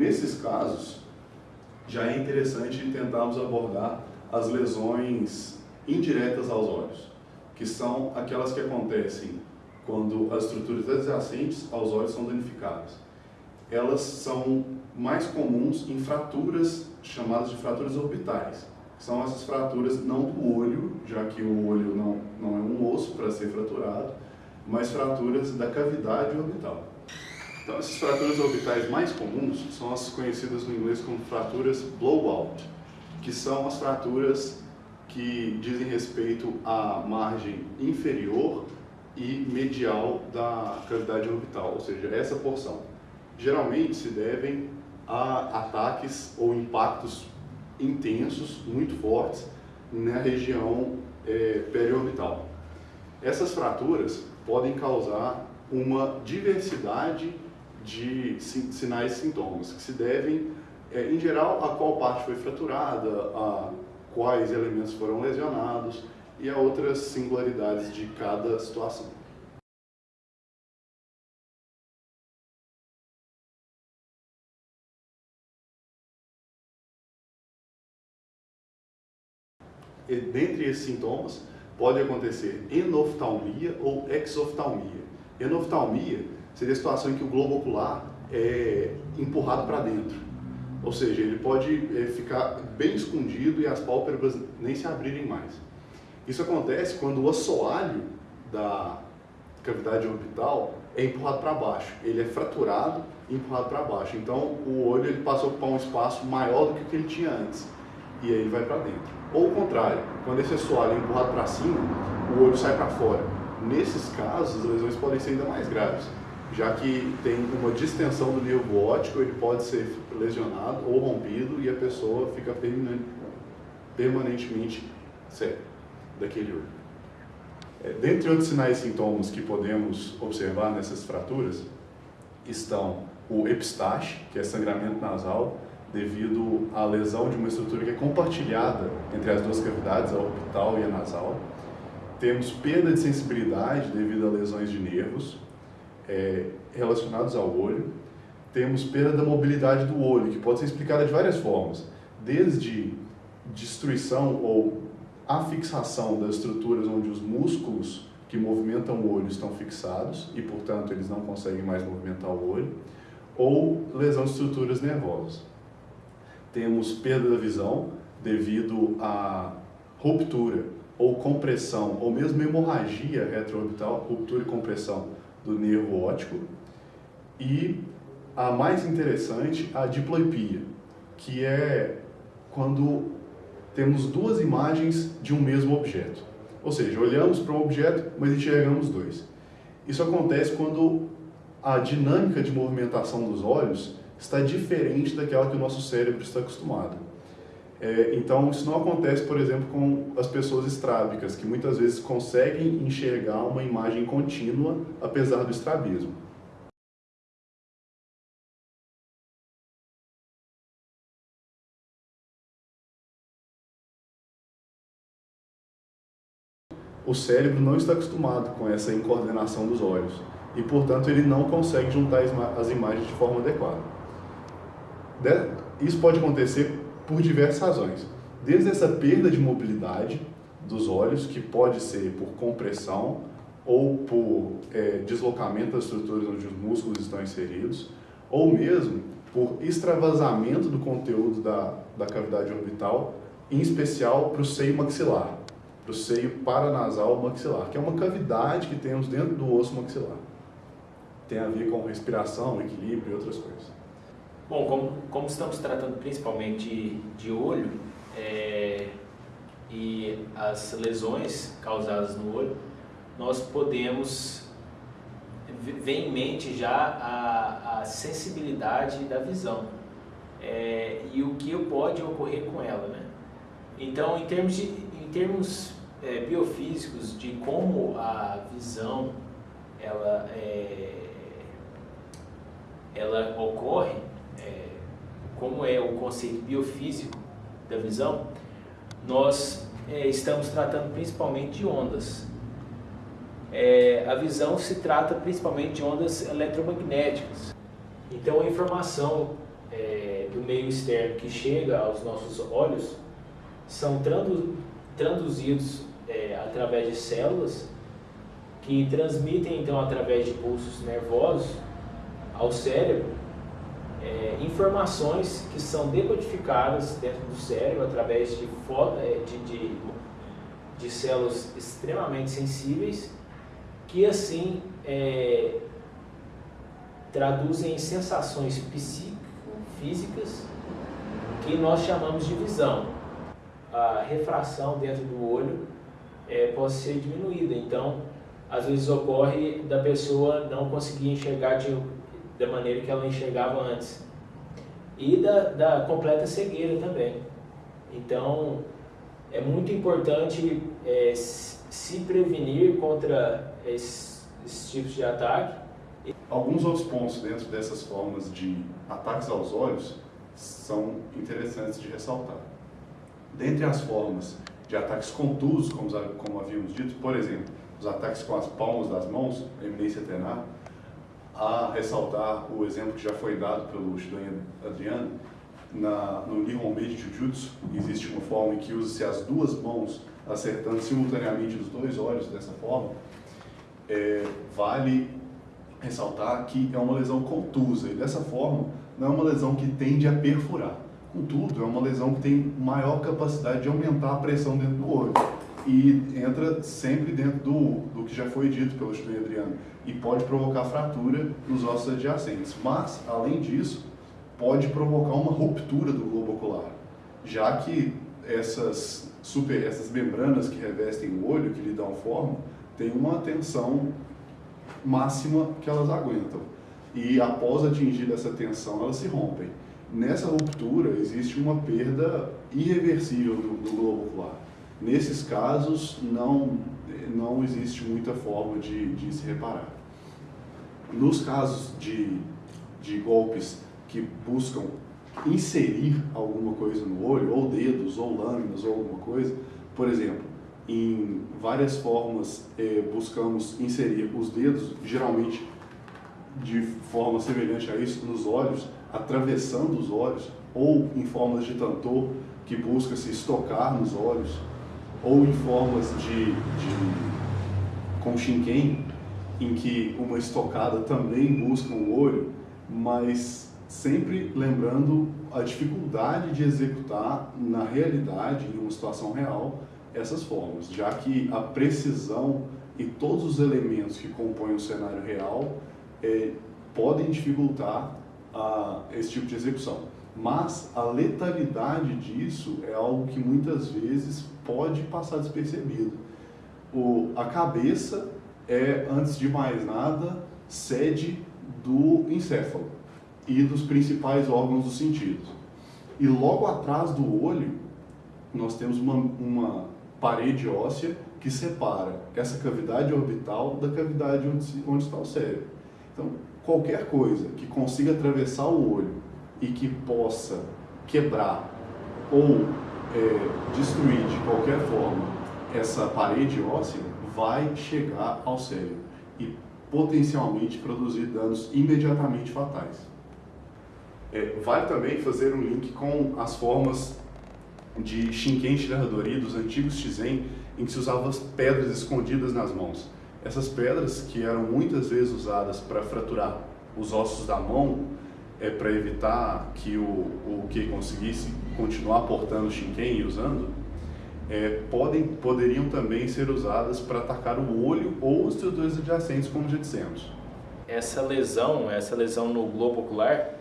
Nesses casos, já é interessante tentarmos abordar as lesões indiretas aos olhos, que são aquelas que acontecem quando as estruturas adjacentes aos olhos são danificadas. Elas são mais comuns em fraturas chamadas de fraturas orbitais, são essas fraturas não do olho, já que o olho não, não é um osso para ser fraturado, mas fraturas da cavidade orbital. Então, essas fraturas orbitais mais comuns são as conhecidas no inglês como fraturas blowout, que são as fraturas que dizem respeito à margem inferior e medial da cavidade orbital, ou seja, essa porção. Geralmente se devem a ataques ou impactos intensos, muito fortes, na região é, periorbital. Essas fraturas podem causar uma diversidade de sinais e sintomas, que se devem, é, em geral, a qual parte foi fraturada, a quais elementos foram lesionados e a outras singularidades de cada situação. E, dentre esses sintomas, pode acontecer enoftalmia ou exoftalmia. Enoftalmia seria a situação em que o globo ocular é empurrado para dentro. Ou seja, ele pode é, ficar bem escondido e as pálpebras nem se abrirem mais. Isso acontece quando o assoalho da cavidade orbital é empurrado para baixo. Ele é fraturado e empurrado para baixo. Então, o olho ele passa a ocupar um espaço maior do que o que ele tinha antes. E aí ele vai para dentro. Ou o contrário, quando esse assoalho é empurrado para cima, o olho sai para fora. Nesses casos, as lesões podem ser ainda mais graves já que tem uma distensão do nervo óptico, ele pode ser lesionado ou rompido e a pessoa fica permanentemente cega daquele olho. É, dentre outros sinais e sintomas que podemos observar nessas fraturas estão o epistaxe, que é sangramento nasal, devido à lesão de uma estrutura que é compartilhada entre as duas cavidades, a orbital e a nasal. Temos perda de sensibilidade devido a lesões de nervos, é, relacionados ao olho. Temos perda da mobilidade do olho, que pode ser explicada de várias formas, desde destruição ou afixação das estruturas onde os músculos que movimentam o olho estão fixados e, portanto, eles não conseguem mais movimentar o olho, ou lesão de estruturas nervosas. Temos perda da visão devido à ruptura ou compressão, ou mesmo hemorragia retroorbital, ruptura e compressão do nervo óptico. E a mais interessante, a diploipia, que é quando temos duas imagens de um mesmo objeto. Ou seja, olhamos para um objeto, mas enxergamos dois. Isso acontece quando a dinâmica de movimentação dos olhos está diferente daquela que o nosso cérebro está acostumado. É, então, isso não acontece, por exemplo, com as pessoas estrábicas, que muitas vezes conseguem enxergar uma imagem contínua, apesar do estrabismo. O cérebro não está acostumado com essa incoordenação dos olhos e, portanto, ele não consegue juntar as imagens de forma adequada. Isso pode acontecer por diversas razões. Desde essa perda de mobilidade dos olhos, que pode ser por compressão ou por é, deslocamento das estruturas onde os músculos estão inseridos, ou mesmo por extravasamento do conteúdo da, da cavidade orbital, em especial para o seio maxilar, para o seio paranasal maxilar, que é uma cavidade que temos dentro do osso maxilar. Tem a ver com respiração, equilíbrio e outras coisas. Bom, como, como estamos tratando principalmente de, de olho é, e as lesões causadas no olho, nós podemos ver em mente já a, a sensibilidade da visão é, e o que pode ocorrer com ela. Né? Então, em termos, de, em termos é, biofísicos de como a visão ela, é, ela ocorre, como é o conceito biofísico da visão, nós é, estamos tratando principalmente de ondas. É, a visão se trata principalmente de ondas eletromagnéticas. Então a informação é, do meio externo que chega aos nossos olhos são tradu traduzidos é, através de células que transmitem então através de pulsos nervosos ao cérebro é, informações que são decodificadas dentro do cérebro através de, é, de, de, de células extremamente sensíveis que assim é, traduzem sensações psíquico-físicas que nós chamamos de visão. A refração dentro do olho é, pode ser diminuída, então às vezes ocorre da pessoa não conseguir enxergar de, da maneira que ela enxergava antes. E da, da completa cegueira também. Então, é muito importante é, se prevenir contra esses, tipos de ataque. Alguns outros pontos dentro dessas formas de ataques aos olhos são interessantes de ressaltar. Dentre as formas de ataques contusos, como, como havíamos dito, por exemplo, os ataques com as palmas das mãos, eminência tenar, a ressaltar o exemplo que já foi dado pelo estudante Adriano, na, no Nihonmei Jujutsu existe uma forma em que usa-se as duas mãos acertando simultaneamente os dois olhos dessa forma, é, vale ressaltar que é uma lesão contusa e dessa forma não é uma lesão que tende a perfurar. Contudo, é uma lesão que tem maior capacidade de aumentar a pressão dentro do olho e entra sempre dentro do, do que já foi dito pelo estudante Adriano e pode provocar fratura nos ossos adjacentes. Mas, além disso, pode provocar uma ruptura do globo ocular, já que essas, super, essas membranas que revestem o olho, que lhe dão forma, têm uma tensão máxima que elas aguentam. E após atingir essa tensão, elas se rompem. Nessa ruptura, existe uma perda irreversível do, do globo ocular. Nesses casos, não, não existe muita forma de, de se reparar. Nos casos de, de golpes que buscam inserir alguma coisa no olho, ou dedos, ou lâminas, ou alguma coisa, por exemplo, em várias formas eh, buscamos inserir os dedos, geralmente de forma semelhante a isso, nos olhos, atravessando os olhos, ou em formas de tantor, que busca se estocar nos olhos, ou em formas de, de com shinken, em que uma estocada também busca o olho, mas sempre lembrando a dificuldade de executar na realidade, em uma situação real, essas formas, já que a precisão e todos os elementos que compõem o cenário real é, podem dificultar a, esse tipo de execução. Mas a letalidade disso é algo que muitas vezes pode passar despercebido. O, a cabeça é, antes de mais nada, sede do encéfalo e dos principais órgãos dos sentidos. E logo atrás do olho, nós temos uma, uma parede óssea que separa essa cavidade orbital da cavidade onde, onde está o cérebro. Então, qualquer coisa que consiga atravessar o olho e que possa quebrar ou é, destruir de qualquer forma essa parede óssea, vai chegar ao cérebro e potencialmente produzir danos imediatamente fatais. É, vale também fazer um link com as formas de Shinken Shiradori dos antigos Shizen, em que se usavam pedras escondidas nas mãos. Essas pedras, que eram muitas vezes usadas para fraturar os ossos da mão, é, para evitar que o, o que conseguisse continuar portando Shinken e usando, é, podem, poderiam também ser usadas para atacar o olho ou os estrutores adjacentes, como já dissemos. Essa lesão, essa lesão no globo ocular,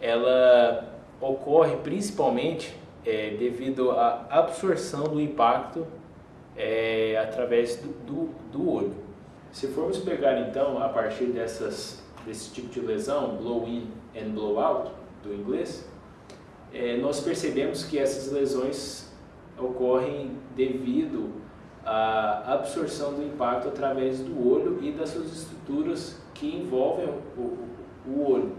ela ocorre principalmente é, devido à absorção do impacto é, através do, do, do, olho. Se formos pegar então a partir dessas, desse tipo de lesão, blow in and blow out, do inglês, é, nós percebemos que essas lesões ocorrem devido à absorção do impacto através do olho e das suas estruturas que envolvem o, o olho.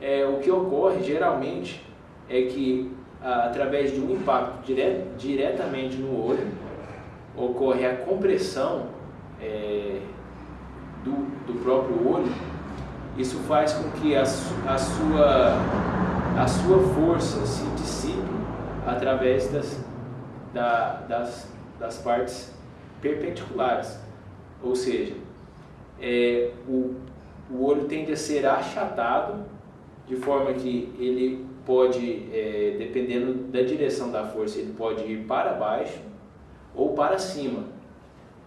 É, o que ocorre geralmente é que através de um impacto dire, diretamente no olho, ocorre a compressão é, do, do próprio olho Isso faz com que a, a, sua, a sua força se dissipe através das, da, das, das partes perpendiculares. Ou seja, é, o, o olho tende a ser achatado de forma que ele pode, é, dependendo da direção da força, ele pode ir para baixo ou para cima,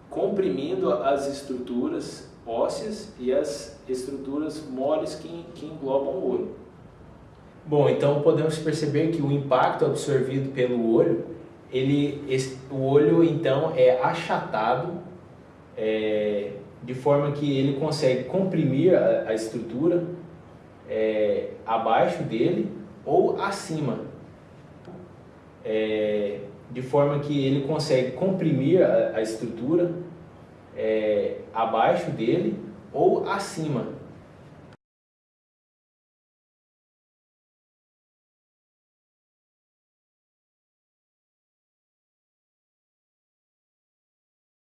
comprimindo as estruturas ósseas e as estruturas moles que, que englobam o olho. Bom, então podemos perceber que o impacto absorvido pelo olho, ele, esse, o olho então é achatado é, de forma que ele consegue comprimir a, a estrutura é, abaixo dele ou acima, é, de forma que ele consegue comprimir a, a estrutura é, abaixo dele ou acima,